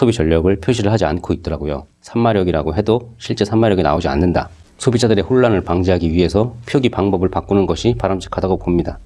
소비 전력을 표시를 하지 않고 있더라고요. 3마력이라고 해도 실제 3마력이 나오지 않는다. 소비자들의 혼란을 방지하기 위해서 표기 방법을 바꾸는 것이 바람직하다고 봅니다.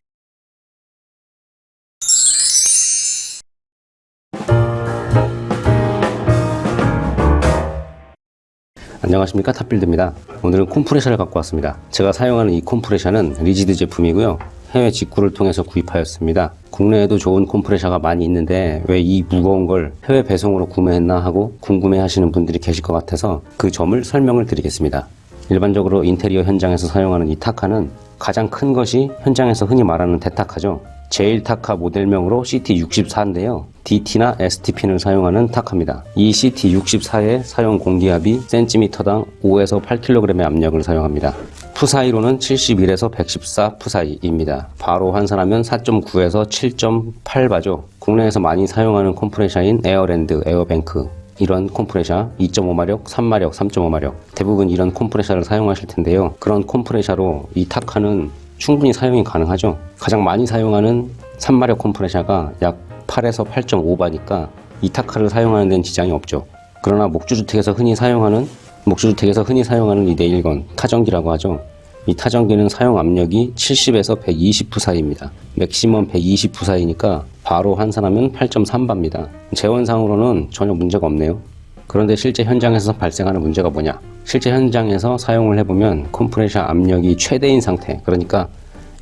안녕하십니까 탑빌드입니다 오늘은 콤프레셔를 갖고 왔습니다 제가 사용하는 이 콤프레셔는 리지드 제품이고요 해외 직구를 통해서 구입하였습니다 국내에도 좋은 콤프레셔가 많이 있는데 왜 이 무거운 걸 해외 배송으로 구매했나 하고 궁금해 하시는 분들이 계실 것 같아서 그 점을 설명을 드리겠습니다 일반적으로 인테리어 현장에서 사용하는 이 타카는 가장 큰 것이 현장에서 흔히 말하는 대타카죠 제일 타카 모델명으로 CT64인데요. DT나 ST핀을 사용하는 타카입니다. 이 CT64의 사용 공기압이 센티미터당 5에서 8kg의 압력을 사용합니다. psi로는 71에서 114 psi입니다. 바로 환산하면 4.9에서 7.8바죠. 국내에서 많이 사용하는 컴프레셔인 에어랜드, 에어뱅크 이런 콤프레셔 2.5마력, 3마력, 3.5마력 대부분 이런 콤프레셔를 사용하실 텐데요. 그런 콤프레셔로 이 타카는 충분히 사용이 가능하죠. 가장 많이 사용하는 3마력 컴프레셔가 약 8에서 8.5바니까 이 타카를 사용하는 데는 지장이 없죠. 그러나 목조주택에서 흔히 사용하는 목조주택에서 흔히 사용하는 이 nail gun 타전기라고 하죠. 이 타전기는 사용 압력이 70에서 120psi입니다. 맥시멈 120psi니까 바로 환산하면 8.3바입니다. 제원상으로는 전혀 문제가 없네요. 그런데 실제 현장에서 발생하는 문제가 뭐냐? 실제 현장에서 사용을 해보면 컴프레셔 압력이 최대인 상태, 그러니까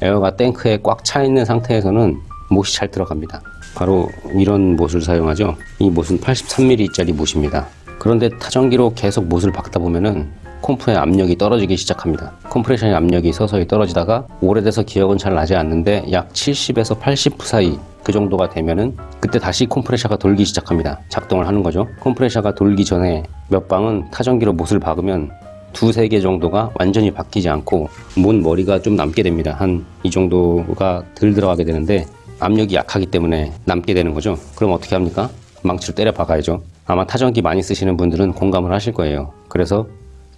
에어가 탱크에 꽉 차 있는 상태에서는 못이 잘 들어갑니다. 바로 이런 못을 사용하죠. 이 못은 83mm짜리 못입니다. 그런데 타전기로 계속 못을 박다 보면은 콤프의 압력이 떨어지기 시작합니다. 컴프레셔의 압력이 서서히 떨어지다가 오래돼서 기억은 잘 나지 않는데 약 70에서 80psi 그 정도가 되면은 그때 다시 콤프레셔가 돌기 시작합니다. 작동을 하는 거죠. 콤프레셔가 돌기 전에 몇 방은 타전기로 못을 박으면 두세 개 정도가 완전히 바뀌지 않고 못 머리가 좀 남게 됩니다. 한 이 정도가 덜 들어가게 되는데 압력이 약하기 때문에 남게 되는 거죠. 그럼 어떻게 합니까? 망치로 때려 박아야죠. 아마 타전기 많이 쓰시는 분들은 공감을 하실 거예요. 그래서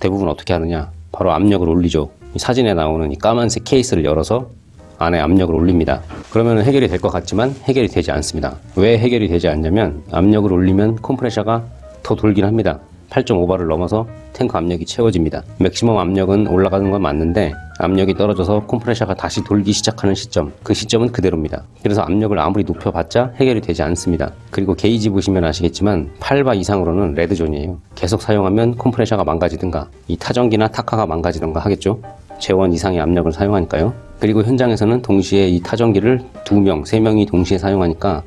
대부분 어떻게 하느냐? 바로 압력을 올리죠. 이 사진에 나오는 이 까만색 케이스를 열어서 안에 압력을 올립니다. 그러면 해결이 될 것 같지만 해결이 되지 않습니다. 왜 해결이 되지 않냐면 압력을 올리면 컴프레셔가 더 돌긴 합니다. 8.5바를 넘어서 탱크 압력이 채워집니다. 맥시멈 압력은 올라가는 건 맞는데 압력이 떨어져서 컴프레셔가 다시 돌기 시작하는 시점 그 시점은 그대로입니다. 그래서 압력을 아무리 높여봤자 해결이 되지 않습니다. 그리고 게이지 보시면 아시겠지만 8바 이상으로는 red zone이에요. 계속 사용하면 컴프레셔가 망가지든가 이 타정기나 타카가 망가지든가 하겠죠. 제원 이상의 압력을 사용하니까요. 그리고 현장에서는 동시에 이 타정기를 2명, 3명이 동시에 사용하니까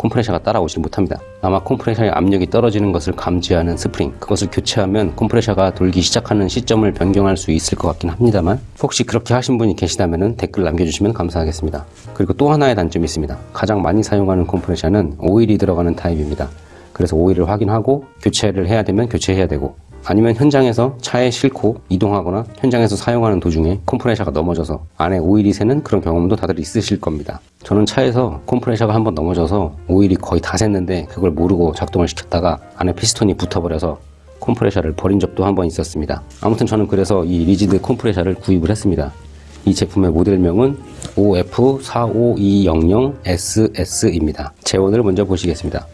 콤프레셔가 따라오지 못합니다. 아마 콤프레셔의 압력이 떨어지는 것을 감지하는 스프링 그것을 교체하면 콤프레셔가 돌기 시작하는 시점을 변경할 수 있을 것 같긴 합니다만 혹시 그렇게 하신 분이 계시다면 댓글 남겨주시면 감사하겠습니다. 그리고 또 하나의 단점이 있습니다. 가장 많이 사용하는 콤프레셔는 오일이 들어가는 타입입니다. 그래서 오일을 확인하고 교체를 해야 되면 교체해야 되고 아니면 현장에서 차에 싣고 이동하거나 현장에서 사용하는 도중에 컴프레셔가 넘어져서 안에 오일이 새는 그런 경험도 다들 있으실 겁니다. 저는 차에서 컴프레셔가 한번 넘어져서 오일이 거의 다 샜는데 그걸 모르고 작동을 시켰다가 안에 피스톤이 붙어버려서 컴프레셔를 버린 적도 한 번 있었습니다. 아무튼 저는 그래서 이 리지드 컴프레셔를 구입을 했습니다. 이 제품의 모델명은 OF45200SS입니다. 제원을 먼저 보시겠습니다.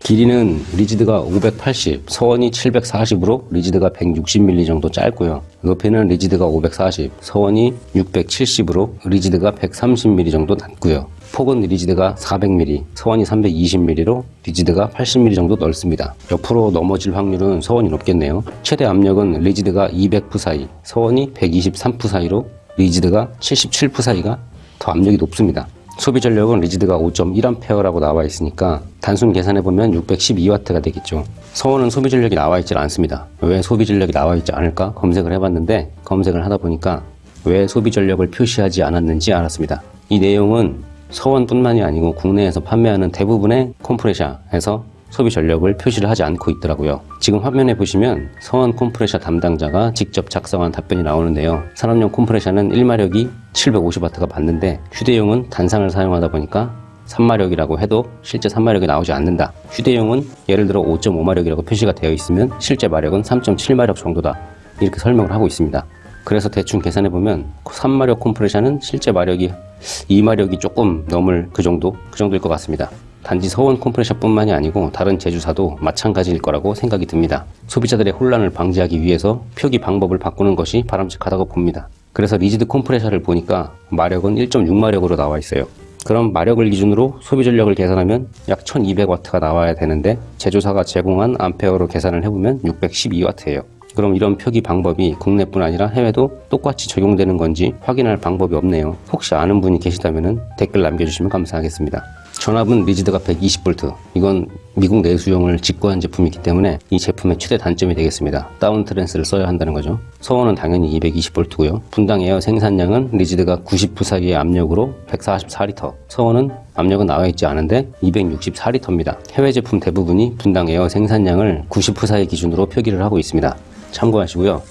길이는 리지드가 580, 서원이 740으로 리지드가 160mm 정도 짧고요. 높이는 리지드가 540, 서원이 670으로 리지드가 130mm 정도 낮고요. 폭은 리지드가 400mm, 서원이 320mm로 리지드가 80mm 정도 넓습니다. 옆으로 넘어질 확률은 서원이 높겠네요. 최대 압력은 리지드가 200psi, 서원이 123psi로 리지드가 77psi가 더 압력이 높습니다. 소비 전력은 리지드가 5.1A라고 나와 있으니까 단순 계산해보면 612W가 되겠죠. 서원은 소비 전력이 나와 있지 않습니다. 왜 소비 전력이 나와 있지 않을까 검색을 해봤는데 검색을 하다 보니까 왜 소비 전력을 표시하지 않았는지 알았습니다. 이 내용은 서원뿐만이 아니고 국내에서 판매하는 대부분의 컴프레셔에서 소비 전력을 표시를 하지 않고 있더라고요. 지금 화면에 보시면 서원 콤프레셔 담당자가 직접 작성한 답변이 나오는데요. 산업용 콤프레셔는 1마력이 750W가 맞는데 휴대용은 단상을 사용하다 보니까 3마력이라고 해도 실제 3마력이 나오지 않는다. 휴대용은 예를 들어 5.5마력이라고 표시가 되어 있으면 실제 마력은 3.7마력 정도다. 이렇게 설명을 하고 있습니다. 그래서 대충 계산해보면 3마력 콤프레셔는 실제 마력이 2마력이 조금 넘을 그 정도? 그 정도일 것 같습니다. 단지 서원 컴프레셔뿐만이 아니고 다른 제조사도 마찬가지일 거라고 생각이 듭니다. 소비자들의 혼란을 방지하기 위해서 표기 방법을 바꾸는 것이 바람직하다고 봅니다. 그래서 리지드 컴프레셔를 보니까 마력은 1.6마력으로 나와 있어요. 그럼 마력을 기준으로 소비 전력을 계산하면 약 1200W가 나와야 되는데 제조사가 제공한 암페어로 계산을 해보면 612W예요. 그럼 이런 표기 방법이 국내뿐 아니라 해외도 똑같이 적용되는 건지 확인할 방법이 없네요. 혹시 아는 분이 계시다면 댓글 남겨주시면 감사하겠습니다. 전압은 리지드가 120V. 이건 미국 내수용을 직구한 제품이기 때문에 이 제품의 최대 단점이 되겠습니다. 다운 트랜스를 써야 한다는 거죠. 서원은 당연히 220V고요. 분당 에어 생산량은 리지드가 90psi의 압력으로 144리터. 서원은 압력은 나와 있지 않은데 264리터입니다. 해외 제품 대부분이 분당 에어 생산량을 90psi 기준으로 표기를 하고 있습니다. 참고하시고요.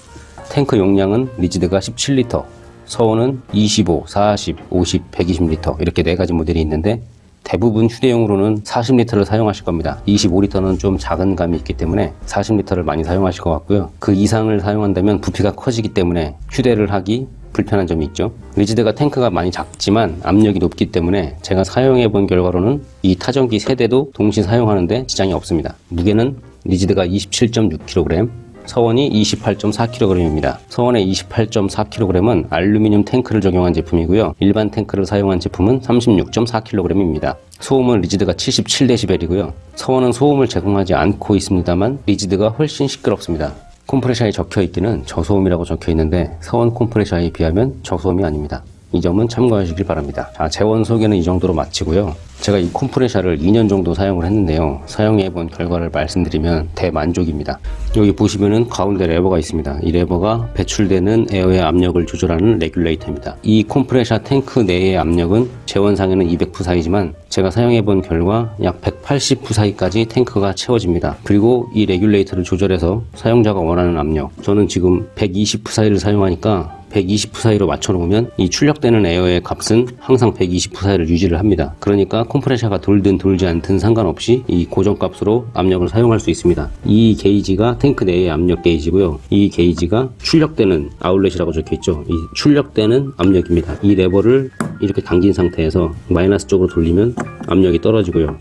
탱크 용량은 리지드가 17리터, 서원은 25, 40, 50, 120리터 이렇게 네 가지 모델이 있는데 대부분 휴대용으로는 40리터를 사용하실 겁니다. 25리터는 좀 작은 감이 있기 때문에 40리터를 많이 사용하실 것 같고요. 그 이상을 사용한다면 부피가 커지기 때문에 휴대를 하기 불편한 점이 있죠. 리지드가 탱크가 많이 작지만 압력이 높기 때문에 제가 사용해 본 결과로는 이 타정기 세 대도 동시 사용하는데 지장이 없습니다. 무게는 리지드가 27.6kg, 서원이 28.4kg입니다. 서원의 28.4kg은 알루미늄 탱크를 적용한 제품이고요. 일반 탱크를 사용한 제품은 36.4kg입니다. 소음은 리지드가 77dB이고요. 서원은 소음을 제공하지 않고 있습니다만 리지드가 훨씬 시끄럽습니다. 콤프레셔에 적혀 있기는 저소음이라고 적혀 있는데 서원 콤프레셔에 비하면 저소음이 아닙니다. 이 점은 참고하시길 바랍니다. 자, 제원 소개는 이 정도로 마치고요. 제가 이 콤프레셔를 2년 정도 사용을 했는데요. 사용해 본 결과를 말씀드리면 대만족입니다. 여기 보시면은 가운데 레버가 있습니다. 이 레버가 배출되는 에어의 압력을 조절하는 레귤레이터입니다. 이 콤프레셔 탱크 내의 압력은 제원상에는 200psi지만 제가 사용해 본 결과 약 180psi까지 탱크가 채워집니다. 그리고 이 레귤레이터를 조절해서 사용자가 원하는 압력 저는 지금 120psi를 사용하니까 120 psi로 맞춰놓으면 이 출력되는 에어의 값은 항상 120 psi를 유지를 합니다. 그러니까 컴프레셔가 돌든 돌지 않든 상관없이 이 고정값으로 압력을 사용할 수 있습니다. 이 게이지가 탱크 내의 압력 게이지고요. 이 게이지가 출력되는 outlet이라고 적혀있죠. 이 출력되는 압력입니다. 이 레버를 이렇게 당긴 상태에서 마이너스 쪽으로 돌리면 압력이 떨어지고요.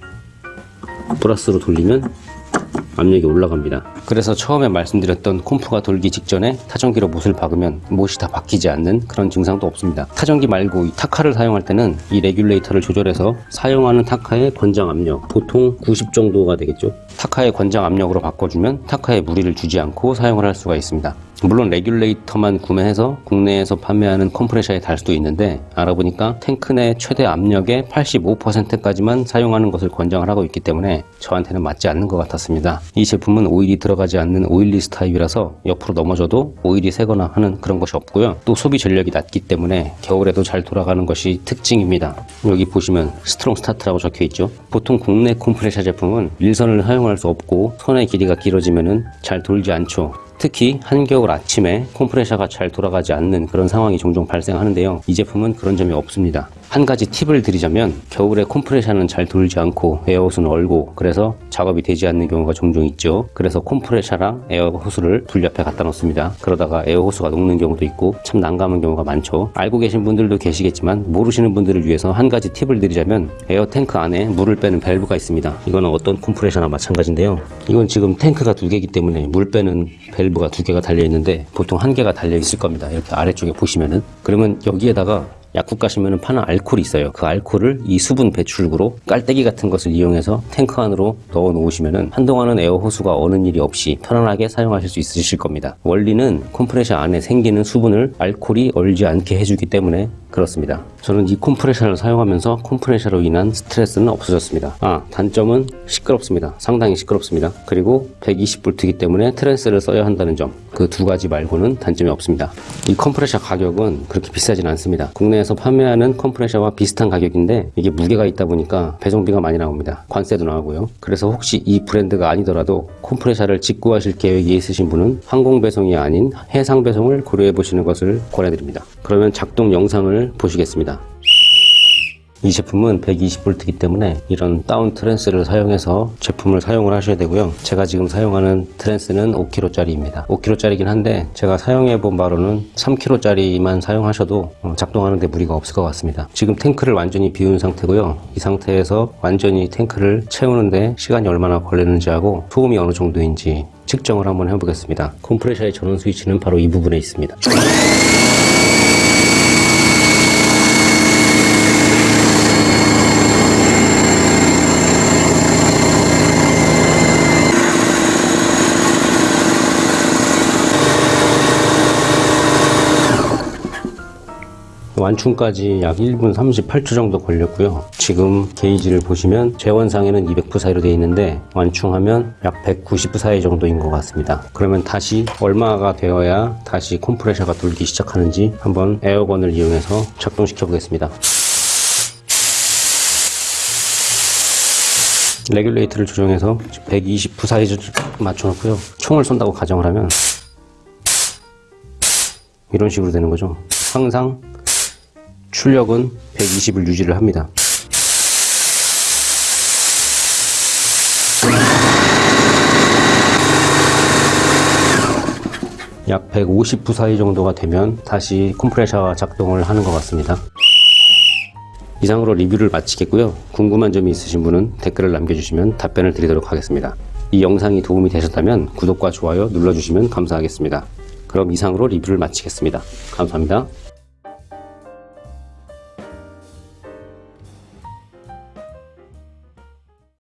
플러스로 돌리면 압력이 올라갑니다. 그래서 처음에 말씀드렸던 콤프가 돌기 직전에 타정기로 못을 박으면 못이 다 박히지 않는 그런 증상도 없습니다. 타정기 말고 이 타카를 사용할 때는 이 레귤레이터를 조절해서 사용하는 타카의 권장 압력 보통 90 정도가 되겠죠. 타카의 권장 압력으로 바꿔주면 타카에 무리를 주지 않고 사용을 할 수가 있습니다. 물론 레귤레이터만 구매해서 국내에서 판매하는 컴프레셔에 달 수도 있는데 알아보니까 탱크 내 최대 압력의 85%까지만 사용하는 것을 권장을 하고 있기 때문에 저한테는 맞지 않는 것 같았습니다. 이 제품은 오일이 들어가지 않는 oilless 타입이라서 옆으로 넘어져도 오일이 새거나 하는 그런 것이 없고요. 또 소비 전력이 낮기 때문에 겨울에도 잘 돌아가는 것이 특징입니다. 여기 보시면 strong start라고 적혀 있죠. 보통 국내 컴프레셔 제품은 릴선을 사용할 수 없고 선의 길이가 길어지면 잘 돌지 않죠. 특히 한겨울 아침에 콤프레셔가 잘 돌아가지 않는 그런 상황이 종종 발생하는데요. 이 제품은 그런 점이 없습니다. 한 가지 팁을 드리자면 겨울에 콤프레셔는 잘 돌지 않고 에어호스는 얼고 그래서 작업이 되지 않는 경우가 종종 있죠. 그래서 콤프레셔랑 에어호스를 불 옆에 갖다 놓습니다. 그러다가 에어호스가 녹는 경우도 있고 참 난감한 경우가 많죠. 알고 계신 분들도 계시겠지만 모르시는 분들을 위해서 한 가지 팁을 드리자면 에어 탱크 안에 물을 빼는 밸브가 있습니다. 이거는 어떤 콤프레셔나 마찬가지인데요. 이건 지금 탱크가 두 개이기 때문에 물 빼는 밸브가 두 개가 달려 있는데 보통 한 개가 달려 있을 겁니다. 이렇게 아래쪽에 보시면은 그러면 여기에다가 약국 가시면 파는 알코올이 있어요. 그 알코올을 이 수분 배출구로 깔때기 같은 것을 이용해서 탱크 안으로 넣어 놓으시면 한동안은 에어호스가 어는 일이 없이 편안하게 사용하실 수 있으실 겁니다. 원리는 컴프레셔 안에 생기는 수분을 알코올이 얼지 않게 해주기 때문에 그렇습니다. 저는 이 콤프레셔를 사용하면서 콤프레셔로 인한 스트레스는 없어졌습니다. 아, 단점은 시끄럽습니다. 상당히 시끄럽습니다. 그리고 120V이기 때문에 트랜스를 써야 한다는 점. 그 두 가지 말고는 단점이 없습니다. 이 컴프레셔 가격은 그렇게 비싸진 않습니다. 국내에서 판매하는 컴프레셔와 비슷한 가격인데 이게 무게가 있다 보니까 배송비가 많이 나옵니다. 관세도 나오고요. 그래서 혹시 이 브랜드가 아니더라도 콤프레셔를 직구하실 계획이 있으신 분은 항공 배송이 아닌 해상 배송을 고려해 보시는 것을 권해드립니다. 그러면 작동 영상을 보시겠습니다. 이 제품은 120V이기 때문에 이런 다운 트랜스를 사용해서 제품을 사용을 하셔야 되고요. 제가 지금 사용하는 트랜스는 5kg짜리입니다. 5kg짜리긴 한데 제가 사용해 본 바로는 3kg짜리만 사용하셔도 어, 작동하는 데 무리가 없을 것 같습니다. 지금 탱크를 완전히 비운 상태고요. 이 상태에서 완전히 탱크를 채우는데 시간이 얼마나 걸리는지 하고 소음이 어느 정도인지 측정을 한번 해보겠습니다. 컴프레셔의 전원 스위치는 바로 이 부분에 있습니다. 완충까지 약 1분 38초 정도 걸렸고요. 지금 게이지를 보시면 제원상에는 200 psi로 되어 있는데 완충하면 약 190 psi 정도인 것 같습니다. 그러면 다시 얼마가 되어야 다시 컴프레셔가 돌기 시작하는지 한번 에어건을 이용해서 작동시켜 보겠습니다. 레귤레이터를 조정해서 120 psi에 맞춰놓고요. 총을 쏜다고 가정을 하면 이런 식으로 되는 거죠. 항상 출력은 120을 유지를 합니다. 약 150부 사이 정도가 되면 다시 컴프레셔가 작동을 하는 것 같습니다. 이상으로 리뷰를 마치겠고요. 궁금한 점이 있으신 분은 댓글을 남겨주시면 답변을 드리도록 하겠습니다. 이 영상이 도움이 되셨다면 구독과 좋아요 눌러주시면 감사하겠습니다. 그럼 이상으로 리뷰를 마치겠습니다. 감사합니다.